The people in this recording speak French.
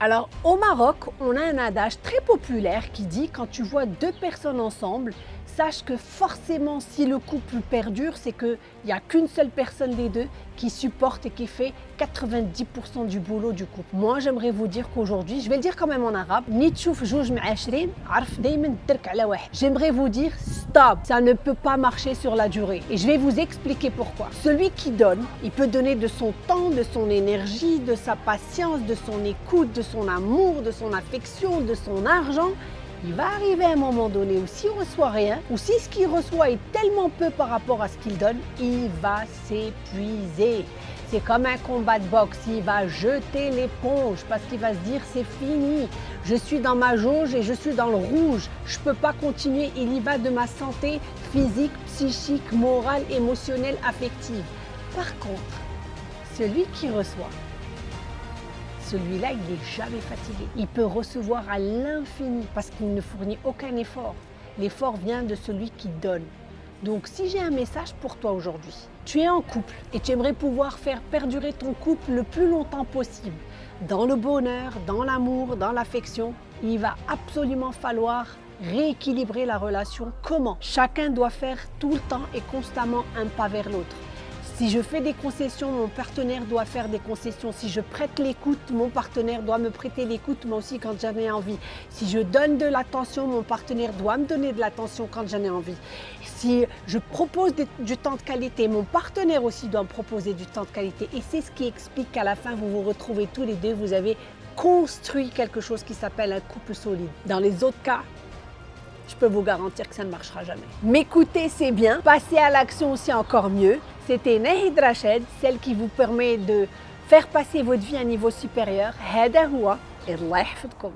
Alors au Maroc, on a un adage très populaire qui dit quand tu vois deux personnes ensemble, sache que forcément si le couple perdure, c'est qu'il n'y a qu'une seule personne des deux qui supporte et qui fait 90% du boulot du couple. Moi j'aimerais vous dire qu'aujourd'hui, je vais le dire quand même en arabe, J'aimerais vous dire stop, ça ne peut pas marcher sur la durée. Et je vais vous expliquer pourquoi. Celui qui donne, il peut donner de son temps, de son énergie, de sa patience, de son écoute, de son amour, de son affection, de son argent il va arriver un moment donné où s'il reçoit rien, ou si ce qu'il reçoit est tellement peu par rapport à ce qu'il donne, il va s'épuiser. C'est comme un combat de boxe, il va jeter l'éponge parce qu'il va se dire c'est fini, je suis dans ma jauge et je suis dans le rouge, je ne peux pas continuer, il y va de ma santé physique, psychique, morale, émotionnelle, affective. Par contre, celui qui reçoit, celui-là, il n'est jamais fatigué. Il peut recevoir à l'infini parce qu'il ne fournit aucun effort. L'effort vient de celui qui donne. Donc si j'ai un message pour toi aujourd'hui, tu es en couple et tu aimerais pouvoir faire perdurer ton couple le plus longtemps possible, dans le bonheur, dans l'amour, dans l'affection, il va absolument falloir rééquilibrer la relation. Comment? Chacun doit faire tout le temps et constamment un pas vers l'autre. Si je fais des concessions, mon partenaire doit faire des concessions. Si je prête l'écoute, mon partenaire doit me prêter l'écoute, moi aussi quand j'en ai envie. Si je donne de l'attention, mon partenaire doit me donner de l'attention quand j'en ai envie. Si je propose du temps de qualité, mon partenaire aussi doit me proposer du temps de qualité. Et c'est ce qui explique qu'à la fin, vous vous retrouvez tous les deux, vous avez construit quelque chose qui s'appelle un couple solide. Dans les autres cas, je peux vous garantir que ça ne marchera jamais. M'écouter, c'est bien. Passer à l'action, c'est encore mieux. C'était Nahid Rached, celle qui vous permet de faire passer votre vie à un niveau supérieur. هذا هو الله يحفظكم